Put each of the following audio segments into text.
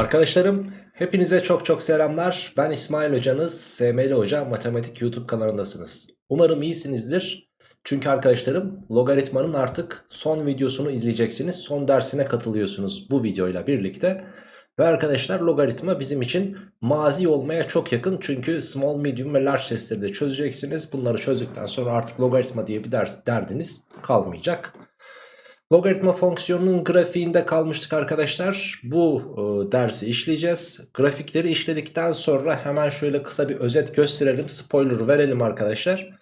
Arkadaşlarım hepinize çok çok selamlar. Ben İsmail Hocanız, SML Hoca Matematik YouTube kanalındasınız. Umarım iyisinizdir. Çünkü arkadaşlarım logaritmanın artık son videosunu izleyeceksiniz. Son dersine katılıyorsunuz bu videoyla birlikte. Ve arkadaşlar logaritma bizim için mazi olmaya çok yakın. Çünkü small, medium ve large testleri de çözeceksiniz. Bunları çözdükten sonra artık logaritma diye bir ders derdiniz kalmayacak. Logaritma fonksiyonunun grafiğinde kalmıştık arkadaşlar. Bu e, dersi işleyeceğiz. Grafikleri işledikten sonra hemen şöyle kısa bir özet gösterelim. Spoiler verelim arkadaşlar.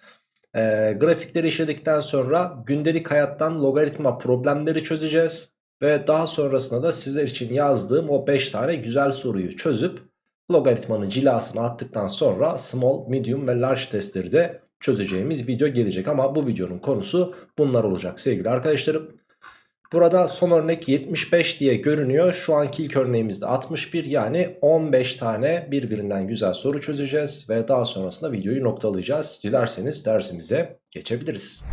E, grafikleri işledikten sonra gündelik hayattan logaritma problemleri çözeceğiz. Ve daha sonrasında da sizler için yazdığım o 5 tane güzel soruyu çözüp logaritmanın cilasını attıktan sonra small, medium ve large testleri de çözeceğimiz video gelecek. Ama bu videonun konusu bunlar olacak sevgili arkadaşlarım. Burada son örnek 75 diye görünüyor. Şu anki ilk örneğimizde 61 yani 15 tane birbirinden güzel soru çözeceğiz. Ve daha sonrasında videoyu noktalayacağız. Dilerseniz dersimize geçebiliriz.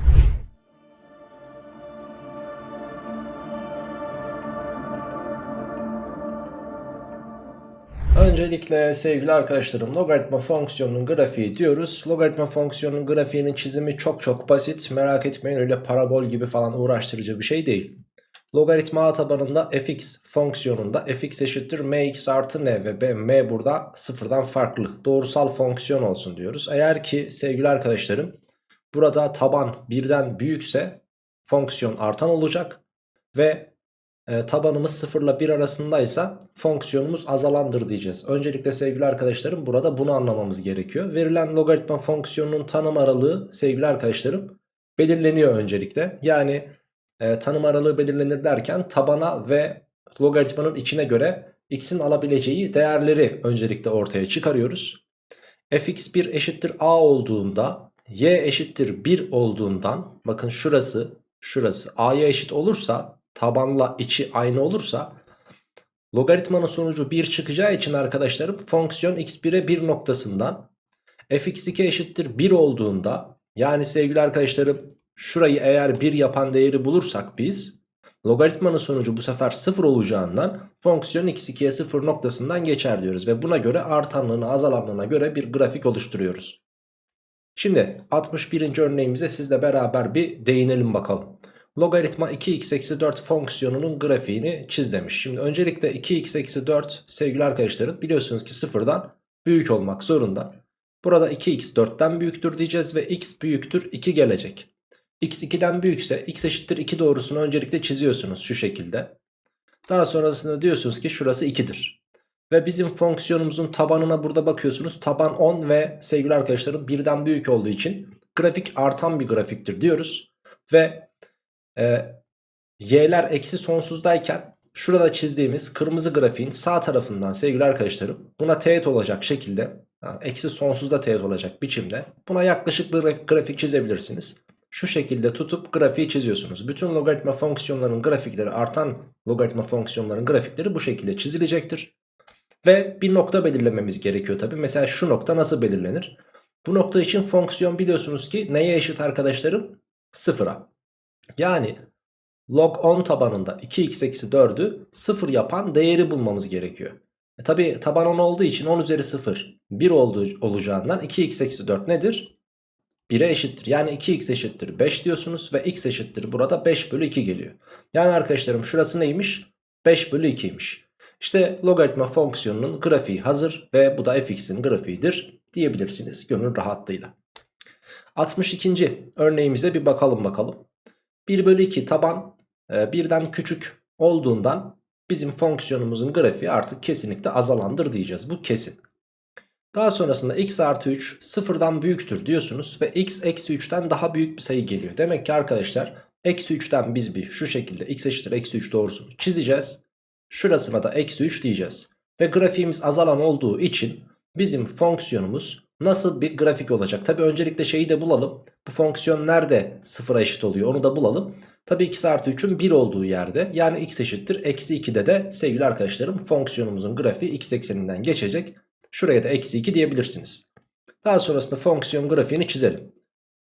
Öncelikle sevgili arkadaşlarım logaritma fonksiyonunun grafiği diyoruz. Logaritma fonksiyonunun grafiğinin çizimi çok çok basit. Merak etmeyin öyle parabol gibi falan uğraştırıcı bir şey değil. Logaritma a tabanında fx fonksiyonunda fx eşittir mx artı n ve b, m burada sıfırdan farklı. Doğrusal fonksiyon olsun diyoruz. Eğer ki sevgili arkadaşlarım burada taban birden büyükse fonksiyon artan olacak. Ve e, tabanımız 0 ile 1 arasındaysa fonksiyonumuz azalandır diyeceğiz. Öncelikle sevgili arkadaşlarım burada bunu anlamamız gerekiyor. Verilen logaritma fonksiyonunun tanım aralığı sevgili arkadaşlarım belirleniyor öncelikle. Yani e, tanım aralığı belirlenir derken tabana ve logaritmanın içine göre x'in alabileceği değerleri öncelikle ortaya çıkarıyoruz. fx1 eşittir a olduğunda y eşittir 1 olduğundan bakın şurası şurası a'ya eşit olursa tabanla içi aynı olursa logaritmanın sonucu 1 çıkacağı için arkadaşlarım fonksiyon x1'e 1 noktasından fx2 eşittir 1 olduğunda yani sevgili arkadaşlarım şurayı eğer 1 yapan değeri bulursak biz logaritmanın sonucu bu sefer 0 olacağından fonksiyon x2'ye 0 noktasından geçer diyoruz. Ve buna göre artanlığına azalanlığına göre bir grafik oluşturuyoruz. Şimdi 61. örneğimize sizle beraber bir değinelim bakalım. Logaritma 2x-4 fonksiyonunun grafiğini çiz demiş. Şimdi öncelikle 2x-4 sevgili arkadaşlarım biliyorsunuz ki sıfırdan büyük olmak zorunda. Burada 2x 4'ten büyüktür diyeceğiz ve x büyüktür 2 gelecek x 2'den büyükse x eşittir 2 doğrusunu öncelikle çiziyorsunuz şu şekilde. Daha sonrasında diyorsunuz ki şurası 2'dir. Ve bizim fonksiyonumuzun tabanına burada bakıyorsunuz. Taban 10 ve sevgili arkadaşlarım birden büyük olduğu için grafik artan bir grafiktir diyoruz. Ve e, y'ler eksi sonsuzdayken şurada çizdiğimiz kırmızı grafiğin sağ tarafından sevgili arkadaşlarım buna teğet olacak şekilde eksi sonsuzda teğet olacak biçimde buna yaklaşık bir grafik çizebilirsiniz şu şekilde tutup grafiği çiziyorsunuz. Bütün logaritma fonksiyonlarının grafikleri artan logaritma fonksiyonlarının grafikleri bu şekilde çizilecektir. Ve bir nokta belirlememiz gerekiyor tabi. Mesela şu nokta nasıl belirlenir? Bu nokta için fonksiyon biliyorsunuz ki neye eşit arkadaşlarım? Sıfıra. Yani log 10 tabanında 2x eksi 4'ü 0 yapan değeri bulmamız gerekiyor. E tabi taban 10 olduğu için 10 üzeri 0 1 olduğu, olacağından 2x eksi 4 nedir? 1'e eşittir. Yani 2x eşittir 5 diyorsunuz ve x eşittir burada 5 bölü 2 geliyor. Yani arkadaşlarım şurası neymiş? 5 bölü 2'ymiş. İşte logaritma fonksiyonunun grafiği hazır ve bu da fx'in grafiğidir diyebilirsiniz gönül rahatlığıyla. 62. örneğimize bir bakalım bakalım. 1 bölü 2 taban e, birden küçük olduğundan bizim fonksiyonumuzun grafiği artık kesinlikle azalandır diyeceğiz. Bu kesin. Daha sonrasında x artı 3 sıfırdan büyüktür diyorsunuz ve x eksi 3'ten daha büyük bir sayı geliyor. Demek ki arkadaşlar eksi 3'ten biz bir şu şekilde x eşittir eksi 3 doğrusunu çizeceğiz. Şurasına da eksi 3 diyeceğiz. Ve grafiğimiz azalan olduğu için bizim fonksiyonumuz nasıl bir grafik olacak? Tabi öncelikle şeyi de bulalım. Bu fonksiyon nerede sıfıra eşit oluyor onu da bulalım. Tabi x artı 3'ün 1 olduğu yerde yani x eşittir eksi 2'de de sevgili arkadaşlarım fonksiyonumuzun grafiği x ekseninden geçecek. Şuraya da eksi 2 diyebilirsiniz. Daha sonrasında fonksiyon grafiğini çizelim.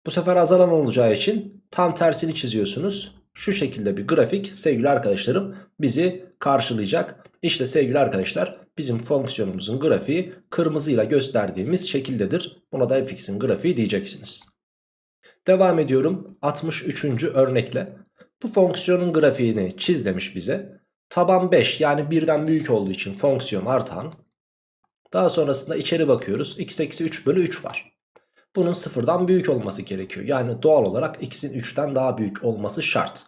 Bu sefer azalan olacağı için tam tersini çiziyorsunuz. Şu şekilde bir grafik sevgili arkadaşlarım bizi karşılayacak. İşte sevgili arkadaşlar bizim fonksiyonumuzun grafiği kırmızıyla gösterdiğimiz şekildedir. Buna da fx'in grafiği diyeceksiniz. Devam ediyorum 63. örnekle. Bu fonksiyonun grafiğini çiz demiş bize. Taban 5 yani birden büyük olduğu için fonksiyon artan. Daha sonrasında içeri bakıyoruz. x eksi 3 bölü 3 var. Bunun sıfırdan büyük olması gerekiyor. Yani doğal olarak x'in 3'ten daha büyük olması şart.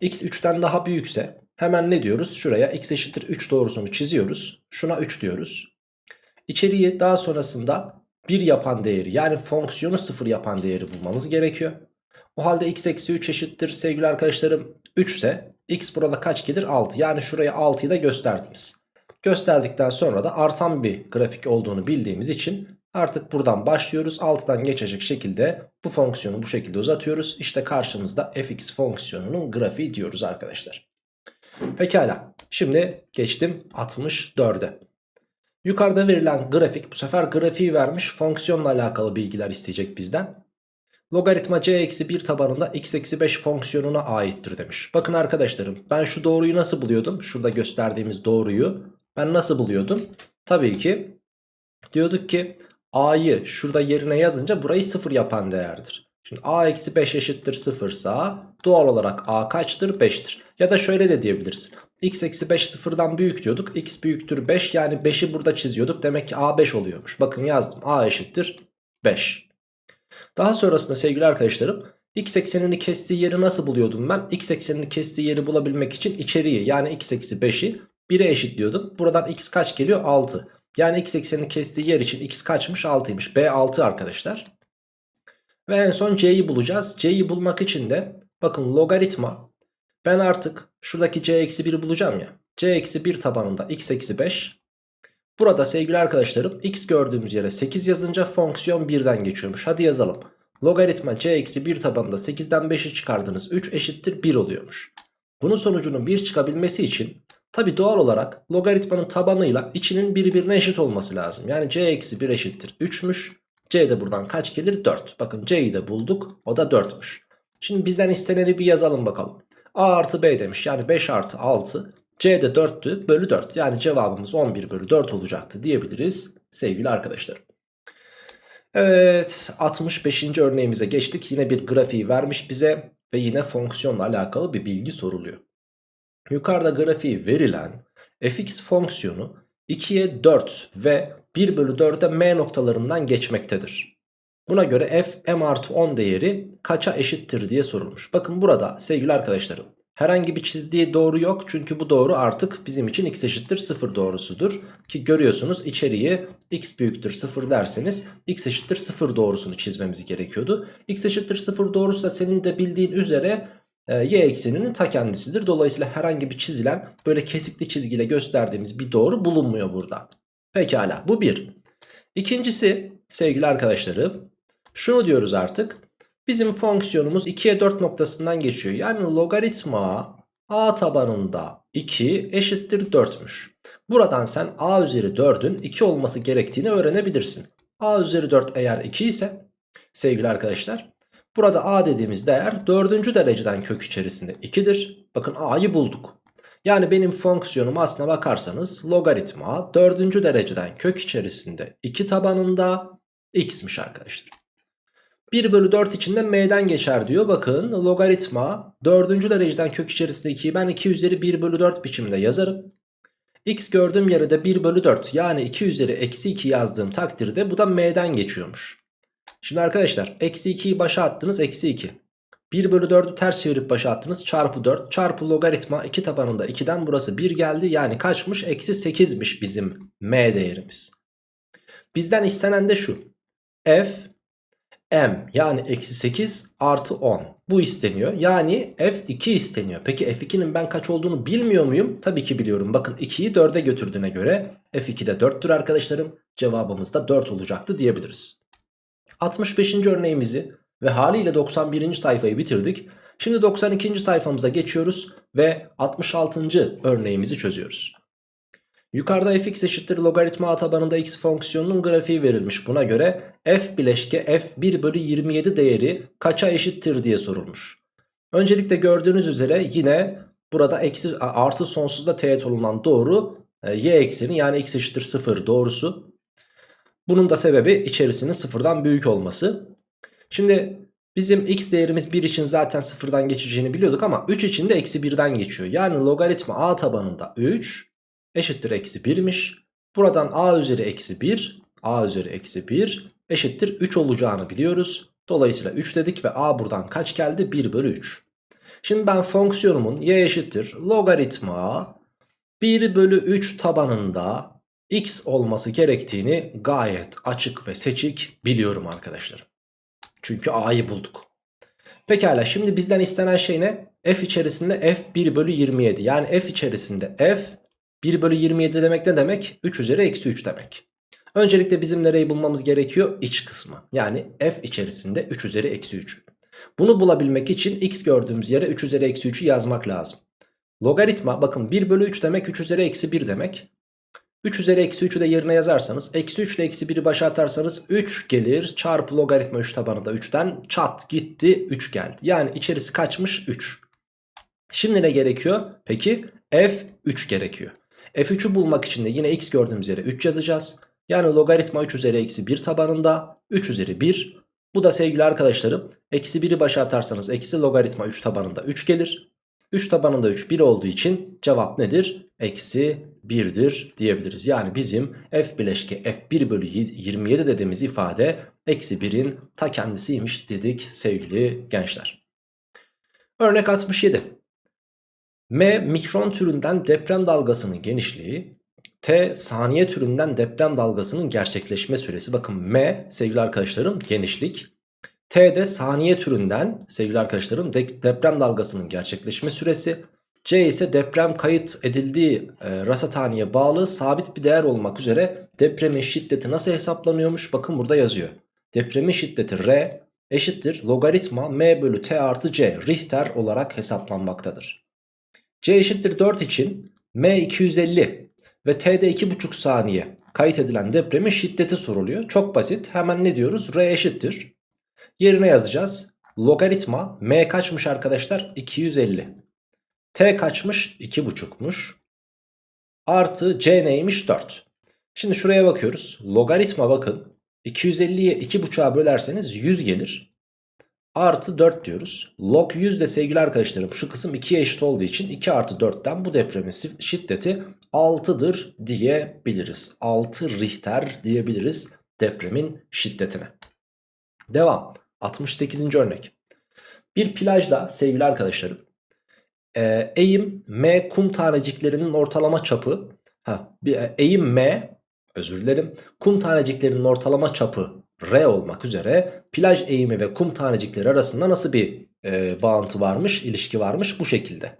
x 3'ten daha büyükse hemen ne diyoruz? Şuraya x eşittir 3 doğrusunu çiziyoruz. Şuna 3 diyoruz. İçeriği daha sonrasında 1 yapan değeri yani fonksiyonu 0 yapan değeri bulmamız gerekiyor. O halde x eksi 3 eşittir sevgili arkadaşlarım 3 ise x burada kaç gelir 6 yani şuraya 6'yı da gösterdiniz. Gösterdikten sonra da artan bir grafik olduğunu bildiğimiz için artık buradan başlıyoruz. 6'dan geçecek şekilde bu fonksiyonu bu şekilde uzatıyoruz. İşte karşımızda fx fonksiyonunun grafiği diyoruz arkadaşlar. Pekala şimdi geçtim 64'e. Yukarıda verilen grafik bu sefer grafiği vermiş fonksiyonla alakalı bilgiler isteyecek bizden. Logaritma c eksi 1 tabanında x eksi 5 fonksiyonuna aittir demiş. Bakın arkadaşlarım ben şu doğruyu nasıl buluyordum? Şurada gösterdiğimiz doğruyu ben nasıl buluyordum? Tabii ki diyorduk ki a'yı şurada yerine yazınca burayı 0 yapan değerdir. Şimdi a eksi 5 eşittir 0 sa doğal olarak a kaçtır? 5'tir. Ya da şöyle de diyebilirsin. x eksi 5 sıfırdan büyük diyorduk. x büyüktür 5 yani 5'i burada çiziyorduk. Demek ki a 5 oluyormuş. Bakın yazdım a eşittir 5. Daha sonrasında sevgili arkadaşlarım x eksenini kestiği yeri nasıl buluyordum ben? x eksenini kestiği yeri bulabilmek için içeriği yani x eksi 5'i 1'e eşitliyordum. Buradan x kaç geliyor? 6. Yani x eksenini kestiği yer için x kaçmış? 6'ymış. B 6 arkadaşlar. Ve en son c'yi bulacağız. c'yi bulmak için de bakın logaritma ben artık şuradaki c eksi 1'i bulacağım ya. c eksi 1 tabanında x eksi 5. Burada sevgili arkadaşlarım x gördüğümüz yere 8 yazınca fonksiyon 1'den geçiyormuş. Hadi yazalım. Logaritma c eksi 1 tabanında 8'den 5'i çıkardınız. 3 eşittir 1 oluyormuş. Bunun sonucunun 1 çıkabilmesi için tabi doğal olarak logaritmanın tabanıyla içinin birbirine eşit olması lazım. Yani c eksi 1 eşittir 3'müş. c de buradan kaç gelir? 4. Bakın c'yi de bulduk. O da 4'müş. Şimdi bizden isteneni bir yazalım bakalım. a artı b demiş. Yani 5 artı 6. c de 4'tü. Bölü 4. Yani cevabımız 11 bölü 4 olacaktı diyebiliriz sevgili arkadaşlar. Evet 65. örneğimize geçtik. Yine bir grafiği vermiş bize ve yine fonksiyonla alakalı bir bilgi soruluyor. Yukarıda grafiği verilen fx fonksiyonu 2'ye 4 ve 1 bölü 4'e m noktalarından geçmektedir. Buna göre f m artı 10 değeri kaça eşittir diye sorulmuş. Bakın burada sevgili arkadaşlarım herhangi bir çizdiği doğru yok. Çünkü bu doğru artık bizim için x eşittir 0 doğrusudur. Ki görüyorsunuz içeriği x büyüktür 0 derseniz x eşittir 0 doğrusunu çizmemiz gerekiyordu. x eşittir 0 doğrusu da senin de bildiğin üzere y ekseninin ta kendisidir. Dolayısıyla herhangi bir çizilen böyle kesikli çizgiyle gösterdiğimiz bir doğru bulunmuyor burada. Pekala bu bir. İkincisi sevgili arkadaşlarım şunu diyoruz artık. Bizim fonksiyonumuz 2'ye 4 noktasından geçiyor. Yani logaritma a tabanında 2 eşittir 4'müş. Buradan sen a üzeri 4'ün 2 olması gerektiğini öğrenebilirsin. a üzeri 4 eğer 2 ise sevgili arkadaşlar burada a dediğimiz değer 4. dereceden kök içerisinde 2'dir. Bakın a'yı bulduk. Yani benim fonksiyonum aslına bakarsanız logaritma 4. dereceden kök içerisinde 2 tabanında x'miş arkadaşlar. 1 bölü 4 içinde m'den geçer diyor. Bakın logaritma 4. dereceden kök içerisinde 2'yi ben 2 üzeri 1 bölü 4 biçimde yazarım. x gördüğüm yere de 1 bölü 4 yani 2 üzeri eksi 2 yazdığım takdirde bu da m'den geçiyormuş. Şimdi arkadaşlar eksi 2'yi başa attınız eksi 2. 1 bölü 4'ü ters çevirip başa attınız çarpı 4 çarpı logaritma 2 tabanında 2'den burası 1 geldi. Yani kaçmış eksi 8'miş bizim m değerimiz. Bizden istenen de şu. f m yani eksi 8 artı 10 bu isteniyor. Yani f2 isteniyor. Peki f2'nin ben kaç olduğunu bilmiyor muyum? Tabii ki biliyorum. Bakın 2'yi 4'e götürdüğüne göre f2 de 4'tür arkadaşlarım. Cevabımız da 4 olacaktı diyebiliriz. 65. örneğimizi ve haliyle 91. sayfayı bitirdik. Şimdi 92. sayfamıza geçiyoruz ve 66. örneğimizi çözüyoruz. Yukarıda fx eşittir logaritma tabanında x fonksiyonunun grafiği verilmiş. Buna göre f bileşke f1 bölü 27 değeri kaça eşittir diye sorulmuş. Öncelikle gördüğünüz üzere yine Burada eksi artı sonsuzda teğet olunan doğru e, y ekseni yani x eşittir 0 doğrusu. Bunun da sebebi içerisinin sıfırdan büyük olması. Şimdi bizim x değerimiz 1 için zaten sıfırdan geçeceğini biliyorduk ama 3 için de eksi 1'den geçiyor. Yani logaritma a tabanında 3 eşittir eksi 1'miş. Buradan a üzeri eksi 1 a üzeri eksi 1 eşittir 3 olacağını biliyoruz. Dolayısıyla 3 dedik ve a buradan kaç geldi? 1 bölü 3. Şimdi ben fonksiyonumun y eşittir logaritma 1 bölü 3 tabanında x olması gerektiğini gayet açık ve seçik biliyorum arkadaşlar. Çünkü a'yı bulduk. Pekala şimdi bizden istenen şey ne? f içerisinde f 1 bölü 27 yani f içerisinde f 1 bölü 27 demek ne demek? 3 üzeri eksi 3 demek. Öncelikle bizim nereyi bulmamız gerekiyor? İç kısmı. Yani f içerisinde 3 üzeri eksi 3. Bunu bulabilmek için x gördüğümüz yere 3 üzeri eksi 3'ü yazmak lazım. Logaritma bakın 1 bölü 3 demek 3 üzeri eksi 1 demek. 3 üzeri eksi 3'ü de yerine yazarsanız eksi 3 ile eksi 1'i başa atarsanız 3 gelir çarpı logaritma 3 tabanı da 3'ten çat gitti 3 geldi. Yani içerisi kaçmış 3. Şimdi ne gerekiyor? Peki f3 gerekiyor. f3'ü bulmak için de yine x gördüğümüz yere 3 yazacağız. Yani logaritma 3 üzeri eksi 1 tabanında 3 üzeri 1. Bu da sevgili arkadaşlarım eksi 1'i başa atarsanız eksi logaritma 3 tabanında 3 gelir. 3 tabanında 3 1 olduğu için cevap nedir? Eksi 1'dir diyebiliriz. Yani bizim f bileşke f1 bölü 27 dediğimiz ifade eksi 1'in ta kendisiymiş dedik sevgili gençler. Örnek 67. M mikron türünden deprem dalgasının genişliği T saniye türünden deprem dalgasının gerçekleşme süresi. Bakın M sevgili arkadaşlarım genişlik. T de saniye türünden sevgili arkadaşlarım de deprem dalgasının gerçekleşme süresi. C ise deprem kayıt edildiği e, rasathaneye bağlı sabit bir değer olmak üzere depremin şiddeti nasıl hesaplanıyormuş? Bakın burada yazıyor. Depremin şiddeti R eşittir logaritma M bölü T artı C Richter olarak hesaplanmaktadır. C eşittir 4 için M 250 ve T'de 2,5 saniye kayıt edilen depremin şiddeti soruluyor. Çok basit hemen ne diyoruz? R eşittir. Yerine yazacağız. Logaritma M kaçmış arkadaşlar? 250. T kaçmış? 2,5'muş. Artı C neymiş? 4. Şimdi şuraya bakıyoruz. Logaritma bakın. 250'ye 2,5'a bölerseniz 100 gelir. Artı 4 diyoruz. Log 100 de sevgili arkadaşlarım şu kısım 2'ye eşit olduğu için 2 artı 4'ten bu depremin şiddeti 6'dır diyebiliriz. 6 Richter diyebiliriz depremin şiddetine. Devam. 68. örnek. Bir plajda sevgili arkadaşlarım e, eğim m kum taneciklerinin ortalama çapı ha, e, eğim m özür dilerim kum taneciklerinin ortalama çapı r olmak üzere plaj eğimi ve kum tanecikleri arasında nasıl bir e, bağıntı varmış ilişki varmış bu şekilde.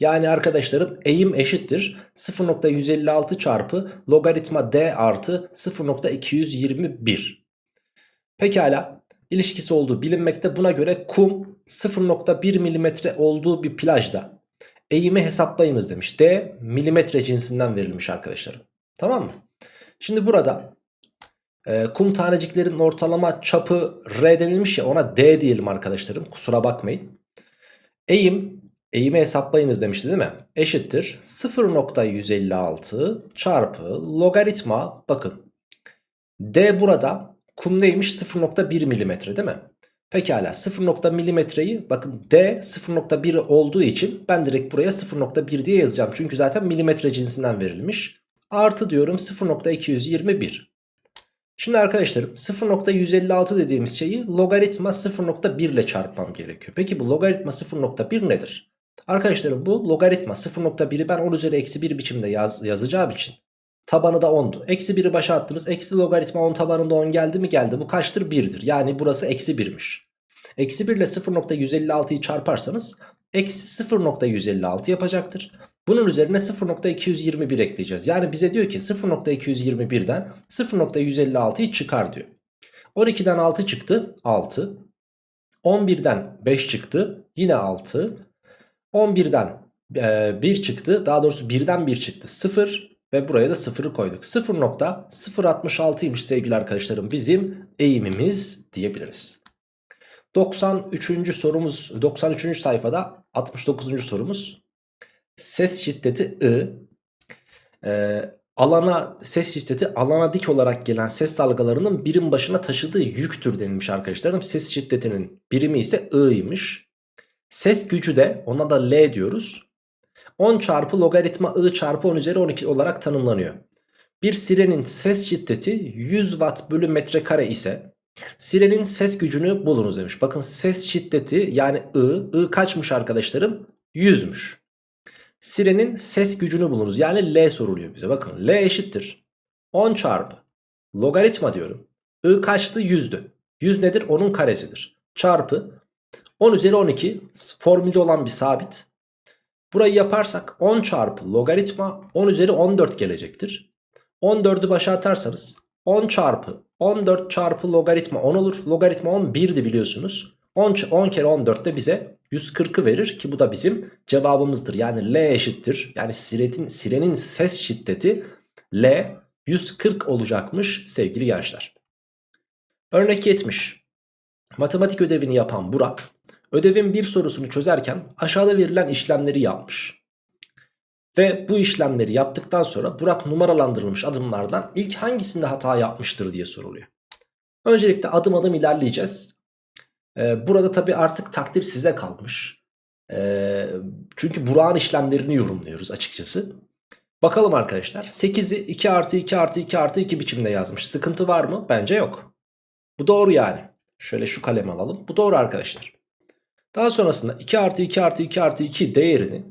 Yani arkadaşlarım eğim eşittir 0.156 çarpı logaritma d artı 0.221. Pekala ilişkisi olduğu bilinmekte. Buna göre kum 0.1 milimetre olduğu bir plajda eğimi hesaplayınız demiş. D milimetre cinsinden verilmiş arkadaşlarım. Tamam mı? Şimdi burada e, kum taneciklerin ortalama çapı R denilmiş ya ona D diyelim arkadaşlarım. Kusura bakmayın. Eğim eğimi hesaplayınız demişti değil mi? Eşittir 0.156 çarpı logaritma bakın. D burada kum neymiş 0.1 milimetre değil mi? Pekala 0. milimetreyi bakın D 0.1 olduğu için ben direkt buraya 0.1 diye yazacağım. Çünkü zaten milimetre cinsinden verilmiş. Artı diyorum 0.221. Şimdi arkadaşlarım 0.156 dediğimiz şeyi logaritma 0.1 ile çarpmam gerekiyor. Peki bu logaritma 0.1 nedir? Arkadaşlarım bu logaritma 0.1'i ben 10 üzeri eksi 1 biçimde yaz, yazacağım için tabanı da 10'du. Eksi 1'i başa attınız. Eksi logaritma 10 tabanında 10 geldi mi geldi. Bu kaçtır? 1'dir. Yani burası eksi 1'miş. Eksi 1 ile 0.156'yı çarparsanız eksi 0.156 yapacaktır. Bunun üzerine 0.221 ekleyeceğiz. Yani bize diyor ki 0.221'den 0.156'yı çıkar diyor. 12'den 6 çıktı 6. 11'den 5 çıktı yine 6. 11'den 1 çıktı daha doğrusu 1'den 1 çıktı 0. Ve buraya da 0'ı koyduk. 0.066'ymış sevgili arkadaşlarım bizim eğimimiz diyebiliriz. 93. sorumuz 93. sayfada 69. sorumuz. Ses şiddeti I. Ee, alana ses şiddeti alana dik olarak gelen ses dalgalarının birim başına taşıdığı yüktür denilmiş arkadaşlarım. Ses şiddetinin birimi ise I'ymış. Ses gücü de ona da L diyoruz. 10 çarpı logaritma I çarpı 10 üzeri 12 olarak tanımlanıyor. Bir sirenin ses şiddeti 100 watt bölü metrekare ise sirenin ses gücünü bulunuz demiş. Bakın ses şiddeti yani I, I kaçmış arkadaşlarım? 100'müş. Sirenin ses gücünü bulunuz. Yani L soruluyor bize. Bakın L eşittir. 10 çarpı. Logaritma diyorum. I kaçtı? 100'dü. 100 nedir? Onun karesidir. Çarpı 10 üzeri 12 formülde olan bir sabit. Burayı yaparsak 10 çarpı logaritma 10 üzeri 14 gelecektir. 14'ü başa atarsanız 10 çarpı 14 çarpı logaritma 10 olur. Logaritma 10 1'di biliyorsunuz. 10, 10 kere 14 de bize 140'ı verir ki bu da bizim cevabımızdır. Yani L eşittir. Yani sirenin, sirenin ses şiddeti L 140 olacakmış sevgili gençler. Örnek 70. Matematik ödevini yapan Burak ödevin bir sorusunu çözerken aşağıda verilen işlemleri yapmış. Ve bu işlemleri yaptıktan sonra Burak numaralandırılmış adımlardan ilk hangisinde hata yapmıştır diye soruluyor. Öncelikle adım adım ilerleyeceğiz. Ee, burada tabi artık takdir size kalmış. Ee, çünkü Burak'ın işlemlerini yorumluyoruz açıkçası. Bakalım arkadaşlar 8'i 2 artı 2 artı 2 artı 2 biçimde yazmış. Sıkıntı var mı? Bence yok. Bu doğru yani. Şöyle şu kalemi alalım. Bu doğru arkadaşlar. Daha sonrasında 2 artı 2 artı 2 artı 2 değerini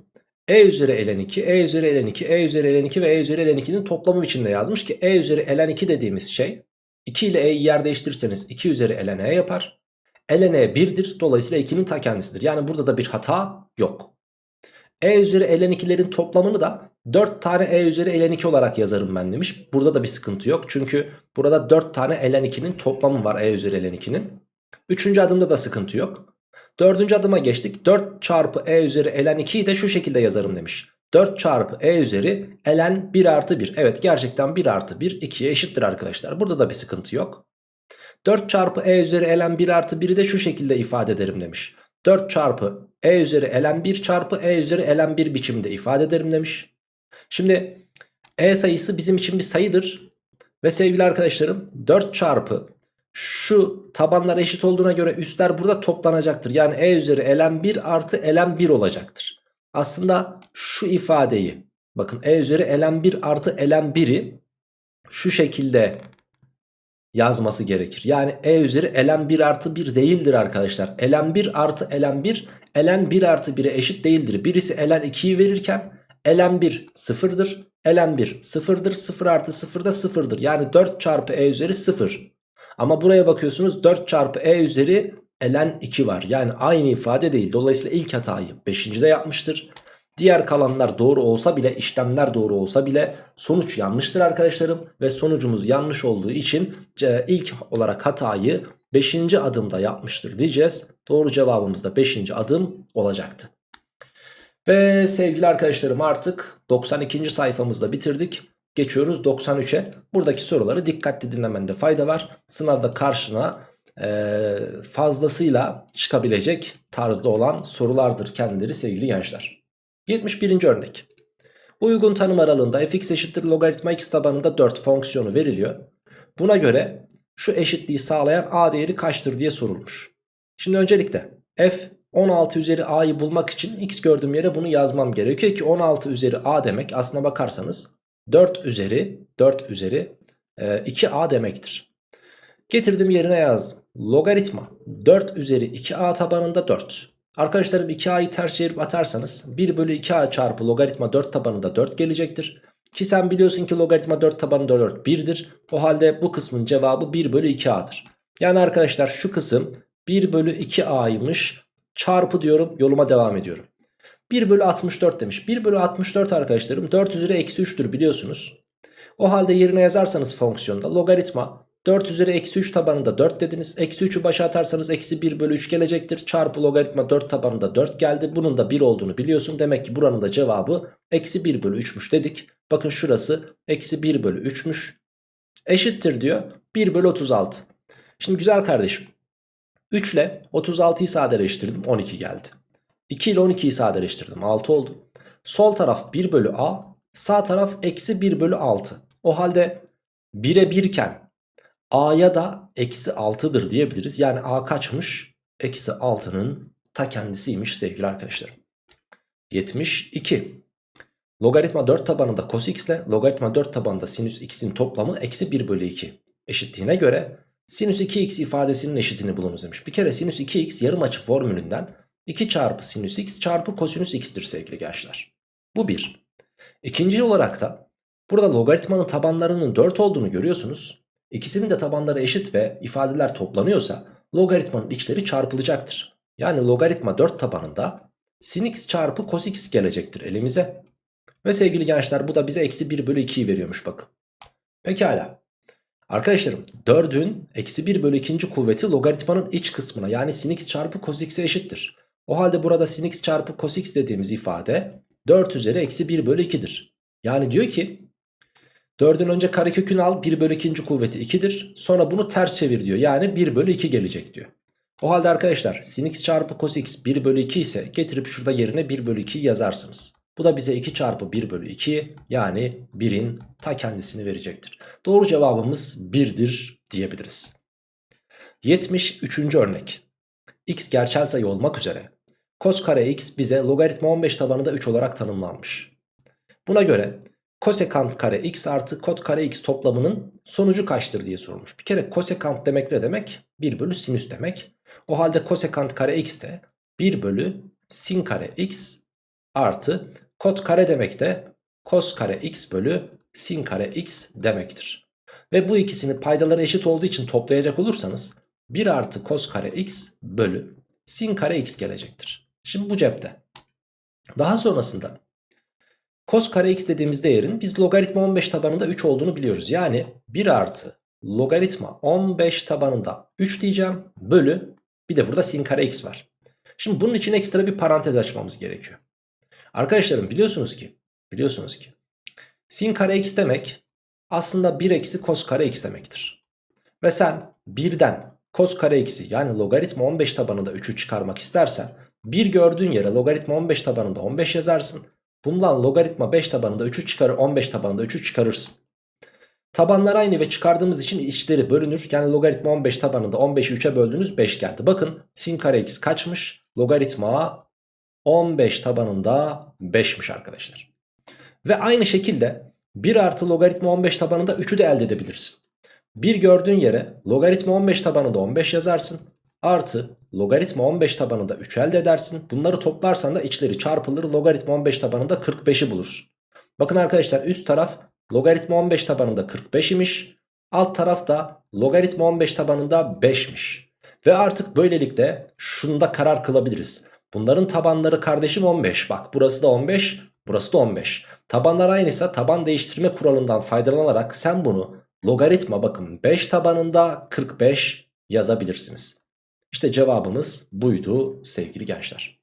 e üzeri ln 2, e üzeri ln 2, e üzeri ln 2 ve e üzeri ln 2'nin toplamı biçimde yazmış ki e üzeri ln 2 dediğimiz şey 2 ile e'yi yer değiştirirseniz 2 üzeri ln e yapar. ln e 1'dir dolayısıyla 2'nin ta kendisidir. Yani burada da bir hata yok. e üzeri ln 2'lerin toplamını da 4 tane e üzeri ln 2 olarak yazarım ben demiş. Burada da bir sıkıntı yok. Çünkü burada 4 tane ln 2'nin toplamı var e üzeri ln 2'nin. Üçüncü adımda da sıkıntı yok. Dördüncü adıma geçtik. 4 çarpı e üzeri ln 2'yi de şu şekilde yazarım demiş. 4 çarpı e üzeri ln 1 artı 1. Evet gerçekten 1 artı 1 2'ye eşittir arkadaşlar. Burada da bir sıkıntı yok. 4 çarpı e üzeri ln 1 artı 1'i de şu şekilde ifade ederim demiş. 4 çarpı e üzeri ln 1 çarpı e üzeri ln 1 biçimde ifade ederim demiş. Şimdi e sayısı bizim için bir sayıdır. Ve sevgili arkadaşlarım 4 çarpı şu tabanlar eşit olduğuna göre üstler burada toplanacaktır. Yani e üzeri ln 1 artı ln 1 olacaktır. Aslında şu ifadeyi bakın e üzeri ln 1 artı ln 1'i şu şekilde yazması gerekir. Yani e üzeri ln 1 artı 1 değildir arkadaşlar. ln 1 artı ln 1 ln 1 artı 1'e eşit değildir. Birisi ln 2'yi verirken ln 1 sıfırdır. ln 1 sıfırdır. 0 artı 0 da sıfırdır. Yani 4 çarpı e üzeri 0. Ama buraya bakıyorsunuz 4 çarpı e üzeri ln 2 var. Yani aynı ifade değil. Dolayısıyla ilk hatayı 5. de yapmıştır. Diğer kalanlar doğru olsa bile işlemler doğru olsa bile sonuç yanlıştır arkadaşlarım. Ve sonucumuz yanlış olduğu için ilk olarak hatayı 5. adımda yapmıştır diyeceğiz. Doğru cevabımız da 5. adım olacaktı. Ve sevgili arkadaşlarım artık 92. sayfamızda bitirdik. Geçiyoruz 93'e. Buradaki soruları dikkatli dinlemende fayda var. Sınavda karşına e, fazlasıyla çıkabilecek tarzda olan sorulardır kendileri sevgili gençler. 71. örnek. Uygun tanım aralığında fx eşittir logaritma x tabanında 4 fonksiyonu veriliyor. Buna göre şu eşitliği sağlayan a değeri kaçtır diye sorulmuş. Şimdi öncelikle f 16 üzeri a'yı bulmak için x gördüğüm yere bunu yazmam gerekiyor ki 16 üzeri a demek aslına bakarsanız 4 üzeri 4 üzeri e, 2a demektir. Getirdim yerine yazdım. Logaritma 4 üzeri 2a tabanında 4. Arkadaşlarım 2a'yı ters çevirip atarsanız 1 bölü 2a çarpı logaritma 4 tabanında 4 gelecektir. Ki sen biliyorsun ki logaritma 4 tabanında 4 1'dir. O halde bu kısmın cevabı 1 bölü 2a'dır. Yani arkadaşlar şu kısım 1 bölü 2a'ymış çarpı diyorum yoluma devam ediyorum. 1 bölü 64 demiş. 1 bölü 64 arkadaşlarım 4 üzeri eksi 3'tür biliyorsunuz. O halde yerine yazarsanız fonksiyonda logaritma 4 üzeri eksi 3 tabanında 4 dediniz. Eksi 3'ü başa atarsanız eksi 1 bölü 3 gelecektir. Çarpı logaritma 4 tabanında 4 geldi. Bunun da 1 olduğunu biliyorsun. Demek ki buranın da cevabı eksi 1 bölü 3'müş dedik. Bakın şurası eksi 1 bölü 3'müş. Eşittir diyor 1 bölü 36. Şimdi güzel kardeşim. 3 ile 36'yı sadeleştirdim 12 geldi. 2 ile 12'yi sadeleştirdim 6 oldu. Sol taraf 1 bölü a sağ taraf eksi 1 bölü 6. O halde 1'e 1 iken a'ya da eksi 6'dır diyebiliriz. Yani a kaçmış? Eksi 6'nın ta kendisiymiş sevgili arkadaşlarım. 72. Logaritma 4 tabanında cos x ile logaritma 4 tabanında sinüs x'in toplamı eksi 1 bölü 2 eşitliğine göre sinüs 2x ifadesinin eşitini bulunuz demiş. Bir kere sinüs 2x yarım açı formülünden 2 çarpı sinüs x çarpı kosinüs x'tir sevgili gençler. Bu bir. İkinci olarak da burada logaritmanın tabanlarının 4 olduğunu görüyorsunuz. İkisinin de tabanları eşit ve ifadeler toplanıyorsa logaritmanın içleri çarpılacaktır. Yani logaritma 4 tabanında sin x çarpı cos x gelecektir elimize. Ve sevgili gençler bu da bize eksi 1 bölü 2'yi veriyormuş bakın. Pekala. Arkadaşlarım 4'ün eksi 1 bölü 2. kuvveti logaritmanın iç kısmına yani sin x çarpı cos x'e eşittir. O halde burada sin x çarpı cos x dediğimiz ifade 4 üzeri eksi 1 bölü 2'dir. Yani diyor ki 4'ün önce karekökünü al 1 bölü 2. kuvveti 2'dir. Sonra bunu ters çevir diyor. Yani 1 bölü 2 gelecek diyor. O halde arkadaşlar sin x çarpı cos x 1 bölü 2 ise getirip şurada yerine 1 bölü 2 yazarsınız. Bu da bize 2 çarpı 1 bölü 2 yani 1'in ta kendisini verecektir. Doğru cevabımız 1'dir diyebiliriz. 73. örnek. x gerçel sayı olmak üzere cos kare x bize logaritma 15 tabanında 3 olarak tanımlanmış. Buna göre kosekant kare x artı kot kare x toplamının sonucu kaçtır diye sorulmuş. Bir kere kosekant demek ne demek? 1 bölü sinüs demek. O halde kosekant kare x de 1 bölü sin kare x artı kot kare demek de kos kare x bölü sin kare x demektir. Ve bu ikisinin paydaları eşit olduğu için toplayacak olursanız 1 artı kos kare x bölü sin kare x gelecektir. Şimdi bu cepte. Daha sonrasında cos kare x dediğimiz değerin biz logaritma 15 tabanında 3 olduğunu biliyoruz. Yani 1 artı logaritma 15 tabanında 3 diyeceğim bölü bir de burada sin kare x var. Şimdi bunun için ekstra bir parantez açmamız gerekiyor. Arkadaşlarım biliyorsunuz ki biliyorsunuz ki sin kare x demek aslında 1 eksi cos kare x demektir. Ve sen 1'den cos kare x'i yani logaritma 15 tabanında 3'ü çıkarmak istersen 1 gördüğün yere logaritma 15 tabanında 15 yazarsın. Bundan logaritma 5 tabanında 3'ü çıkarır 15 tabanında 3'ü çıkarırsın. Tabanlar aynı ve çıkardığımız için içleri bölünür. Yani logaritma 15 tabanında 15'i 3'e böldünüz 5 geldi. Bakın sin kare x kaçmış? Logaritma 15 tabanında 5'miş arkadaşlar. Ve aynı şekilde 1 artı logaritma 15 tabanında 3'ü de elde edebilirsin. 1 gördüğün yere logaritma 15 tabanında 15 yazarsın. Artı logaritma 15 tabanında 3 elde edersin. Bunları toplarsan da içleri çarpılır. Logaritma 15 tabanında 45'i bulursun. Bakın arkadaşlar üst taraf logaritma 15 tabanında 45 imiş. Alt taraf da logaritma 15 tabanında 5'miş. Ve artık böylelikle şunda karar kılabiliriz. Bunların tabanları kardeşim 15. Bak burası da 15, burası da 15. Tabanlar aynıysa taban değiştirme kuralından faydalanarak sen bunu logaritma bakın 5 tabanında 45 yazabilirsiniz. İşte cevabımız buydu sevgili gençler.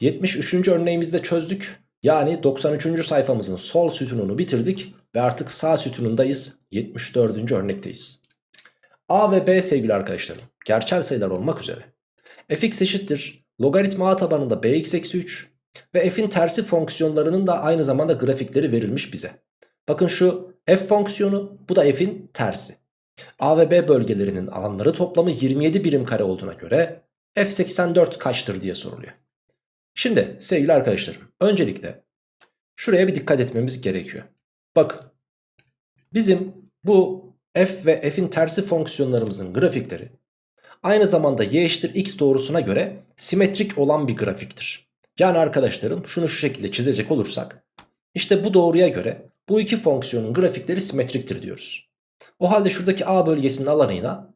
73. örneğimizde çözdük. Yani 93. sayfamızın sol sütununu bitirdik ve artık sağ sütunundayız. 74. örnekteyiz. A ve B sevgili arkadaşlarım gerçel sayılar olmak üzere fx eşittir logaritma a tabanında bx eksi 3 ve f'in tersi fonksiyonlarının da aynı zamanda grafikleri verilmiş bize. Bakın şu f fonksiyonu bu da f'in tersi. A ve B bölgelerinin alanları toplamı 27 birim kare olduğuna göre F84 kaçtır diye soruluyor. Şimdi sevgili arkadaşlarım öncelikle şuraya bir dikkat etmemiz gerekiyor. Bakın bizim bu f ve f'in tersi fonksiyonlarımızın grafikleri aynı zamanda y eşittir x doğrusuna göre simetrik olan bir grafiktir. Yani arkadaşlarım şunu şu şekilde çizecek olursak işte bu doğruya göre bu iki fonksiyonun grafikleri simetriktir diyoruz. O halde şuradaki A bölgesinin alanıyla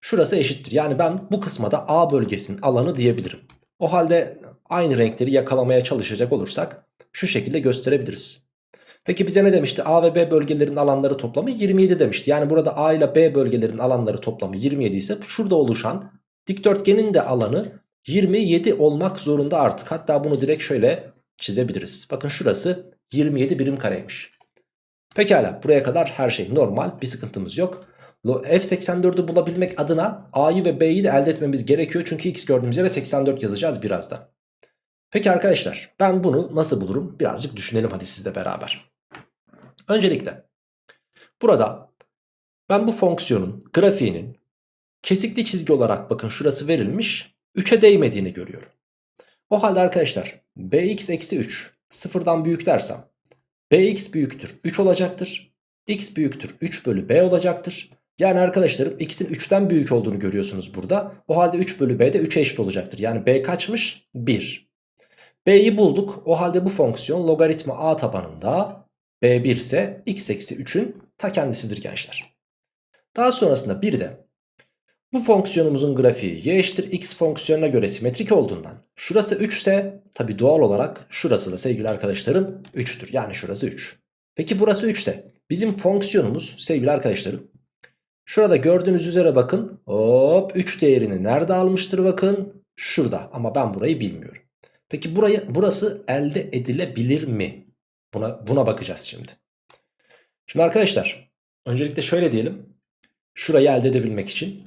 şurası eşittir. Yani ben bu kısma da A bölgesinin alanı diyebilirim. O halde aynı renkleri yakalamaya çalışacak olursak şu şekilde gösterebiliriz. Peki bize ne demişti? A ve B bölgelerin alanları toplamı 27 demişti. Yani burada A ile B bölgelerin alanları toplamı 27 ise şurada oluşan dikdörtgenin de alanı 27 olmak zorunda artık. Hatta bunu direkt şöyle çizebiliriz. Bakın şurası 27 birim kareymiş. Pekala buraya kadar her şey normal bir sıkıntımız yok. F84'ü bulabilmek adına A'yı ve B'yi de elde etmemiz gerekiyor. Çünkü X gördüğümüz yere 84 yazacağız birazdan. Peki arkadaşlar ben bunu nasıl bulurum? Birazcık düşünelim hadi sizle beraber. Öncelikle burada ben bu fonksiyonun grafiğinin kesikli çizgi olarak bakın şurası verilmiş 3'e değmediğini görüyorum. O halde arkadaşlar bx eksi 3 sıfırdan büyük dersem bx büyüktür 3 olacaktır. x büyüktür 3 bölü b olacaktır. Yani arkadaşlarım x'in 3'ten büyük olduğunu görüyorsunuz burada. O halde 3 bölü b de 3'e eşit olacaktır. Yani b kaçmış? 1. b'yi bulduk. O halde bu fonksiyon logaritma a tabanında b1 ise x eksi 3'ün ta kendisidir gençler. Daha sonrasında bir de bu fonksiyonumuzun grafiği y eşittir x fonksiyonuna göre simetrik olduğundan şurası 3 ise tabi doğal olarak şurası da sevgili arkadaşlarım 3'tür. Yani şurası 3. Peki burası 3 ise bizim fonksiyonumuz sevgili arkadaşlarım şurada gördüğünüz üzere bakın hop 3 değerini nerede almıştır bakın şurada ama ben burayı bilmiyorum. Peki burayı burası elde edilebilir mi? Buna, buna bakacağız şimdi. Şimdi arkadaşlar öncelikle şöyle diyelim. Şurayı elde edebilmek için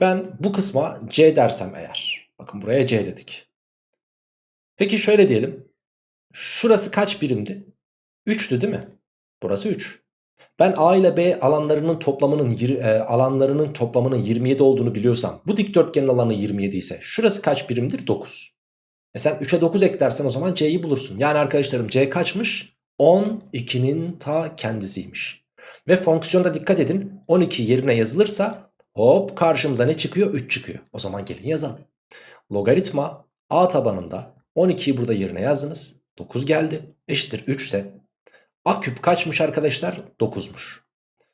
ben bu kısma C dersem eğer. Bakın buraya C dedik. Peki şöyle diyelim. Şurası kaç birimdi? 3'tü değil mi? Burası 3. Ben A ile B alanlarının toplamının e, alanlarının toplamının 27 olduğunu biliyorsam bu dikdörtgenin alanı 27 ise şurası kaç birimdir? 9. E sen 3'e 9 eklersen o zaman C'yi bulursun. Yani arkadaşlarım C kaçmış? 12'nin ta kendisiymiş. Ve fonksiyonda dikkat edin 12 yerine yazılırsa hop karşımıza ne çıkıyor? 3 çıkıyor. O zaman gelin yazalım. Logaritma A tabanında 12'yi burada yerine yazdınız. 9 geldi. Eşittir 3 ise A küp kaçmış arkadaşlar? 9'muş.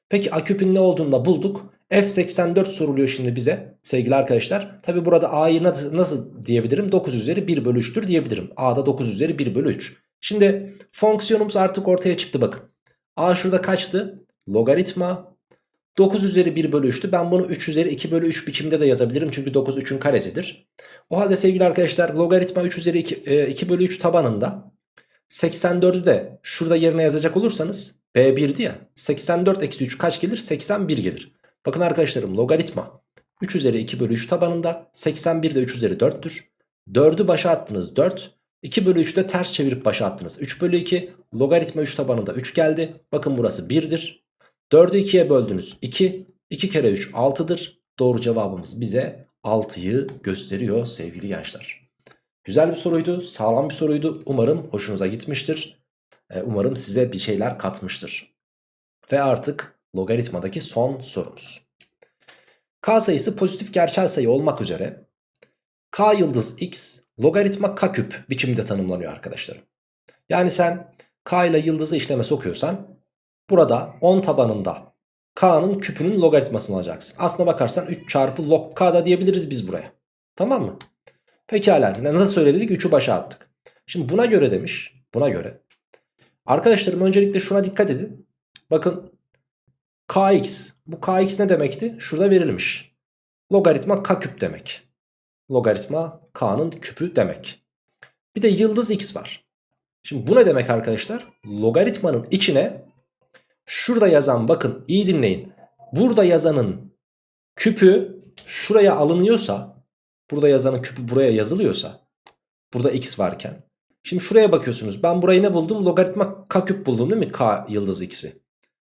Peki A küpün ne olduğunu da bulduk. F84 soruluyor şimdi bize sevgili arkadaşlar. Tabi burada A'yı nasıl, nasıl diyebilirim? 9 üzeri 1 bölü 3'tür diyebilirim. A'da 9 üzeri 1 bölü 3. Şimdi fonksiyonumuz artık ortaya çıktı bakın. A şurada kaçtı? Logaritma 9 üzeri 1 bölü 3'tü. Ben bunu 3 üzeri 2 bölü 3 biçimde de yazabilirim. Çünkü 9 3'ün karesidir. O halde sevgili arkadaşlar logaritma 3 üzeri 2, 2 bölü 3 tabanında 84'ü de şurada yerine yazacak olursanız B1'di ya 84 eksi 3 kaç gelir? 81 gelir. Bakın arkadaşlarım logaritma 3 üzeri 2 bölü 3 tabanında 81 de 3 üzeri 4'tür. 4'ü başa attınız 4. 2 bölü 3'ü de ters çevirip başa attınız. 3 bölü 2 logaritma 3 tabanında 3 geldi. Bakın burası 1'dir. 4'ü 2'ye böldünüz 2. 2 kere 3 6'dır. Doğru cevabımız bize 6'yı gösteriyor sevgili gençler. Güzel bir soruydu. Sağlam bir soruydu. Umarım hoşunuza gitmiştir. Umarım size bir şeyler katmıştır. Ve artık logaritmadaki son sorumuz. K sayısı pozitif gerçel sayı olmak üzere K yıldız x logaritma k küp biçiminde tanımlanıyor arkadaşlar. Yani sen k ile yıldızı işleme sokuyorsan burada 10 tabanında k'nın küpünün logaritmasını alacaksın. Aslına bakarsan 3 çarpı log k da diyebiliriz biz buraya. Tamam mı? Pekala nasıl söyledik 3'ü başa attık. Şimdi buna göre demiş buna göre. Arkadaşlarım öncelikle şuna dikkat edin. Bakın kx bu kx ne demekti? Şurada verilmiş. Logaritma k küp demek. Logaritma k'nın küpü demek. Bir de yıldız x var. Şimdi bu ne demek arkadaşlar? Logaritmanın içine şurada yazan bakın iyi dinleyin. Burada yazanın küpü şuraya alınıyorsa burada yazanın küpü buraya yazılıyorsa burada x varken şimdi şuraya bakıyorsunuz ben burayı ne buldum logaritma k küp buldum değil mi k yıldız x'i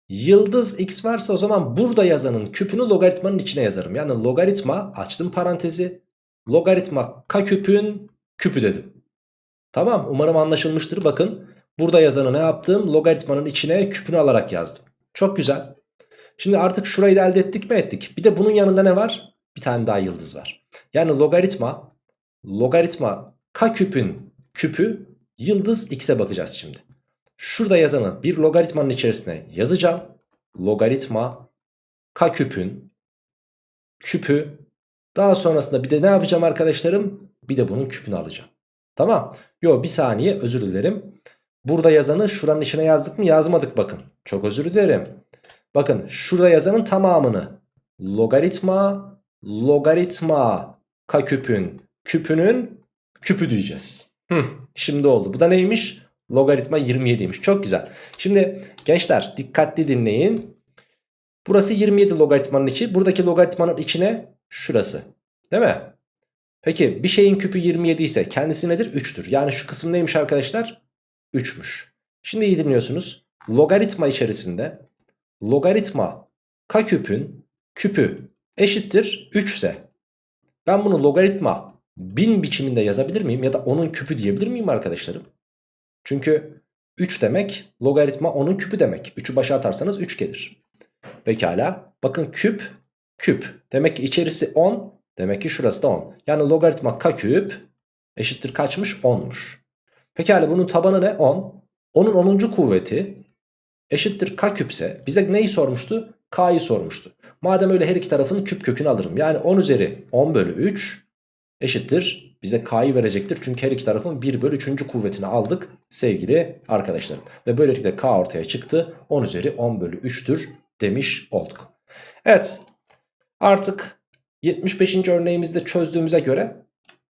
yıldız x varsa o zaman burada yazanın küpünü logaritmanın içine yazarım yani logaritma açtım parantezi logaritma k küpün küpü dedim. Tamam umarım anlaşılmıştır. Bakın burada yazanı ne yaptım? Logaritmanın içine küpünü alarak yazdım. Çok güzel. Şimdi artık şurayı da elde ettik mi ettik. Bir de bunun yanında ne var? Bir tane daha yıldız var. Yani logaritma logaritma k küpün küpü yıldız x'e bakacağız şimdi. Şurada yazanı bir logaritmanın içerisine yazacağım. Logaritma k küpün küpü daha sonrasında bir de ne yapacağım arkadaşlarım? Bir de bunun küpünü alacağım. Tamam. Yo bir saniye özür dilerim. Burada yazanı şuranın içine yazdık mı yazmadık bakın. Çok özür dilerim. Bakın şurada yazanın tamamını logaritma logaritma k küpün küpünün küpü diyeceğiz. Hı, şimdi oldu. Bu da neymiş? Logaritma 27'ymiş. Çok güzel. Şimdi gençler dikkatli dinleyin. Burası 27 logaritmanın içi. Buradaki logaritmanın içine şurası. Değil mi? Peki bir şeyin küpü 27 ise kendisi nedir? 3'tür. Yani şu kısım neymiş arkadaşlar? 3'müş. Şimdi iyi dinliyorsunuz. Logaritma içerisinde logaritma k küpün küpü eşittir 3 ise ben bunu logaritma 1000 biçiminde yazabilir miyim? Ya da onun küpü diyebilir miyim arkadaşlarım? Çünkü 3 demek logaritma onun küpü demek. 3'ü başa atarsanız 3 gelir. Pekala. Bakın küp küp. Demek ki içerisi 10. Demek ki şurası da 10. Yani logaritma k küp eşittir kaçmış? 10'muş. Pekala bunun tabanı ne? 10. Onun 10. kuvveti eşittir k küpse bize neyi sormuştu? K'yı sormuştu. Madem öyle her iki tarafın küp kökünü alırım. Yani 10 üzeri 10 bölü 3 eşittir. Bize K'yı verecektir. Çünkü her iki tarafın 1 bölü 3. kuvvetini aldık sevgili arkadaşlarım. Ve böylelikle K ortaya çıktı. 10 üzeri 10 bölü 3'tür demiş olduk. Evet artık 75. örneğimizde çözdüğümüze göre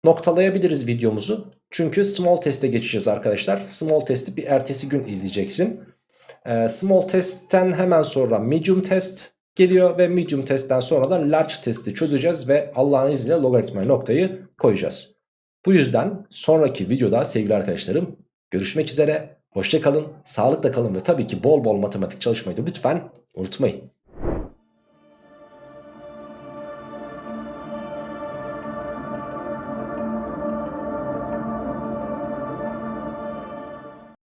noktalayabiliriz videomuzu. Çünkü small test'e geçeceğiz arkadaşlar. Small test'i bir ertesi gün izleyeceksin. Ee, small test'ten hemen sonra medium test geliyor ve medium testten sonra da large testi çözeceğiz ve Allah'ın izniyle logaritma noktayı koyacağız. Bu yüzden sonraki videoda sevgili arkadaşlarım görüşmek üzere. Hoşçakalın, sağlıkla kalın ve tabii ki bol bol matematik çalışmayı da lütfen unutmayın.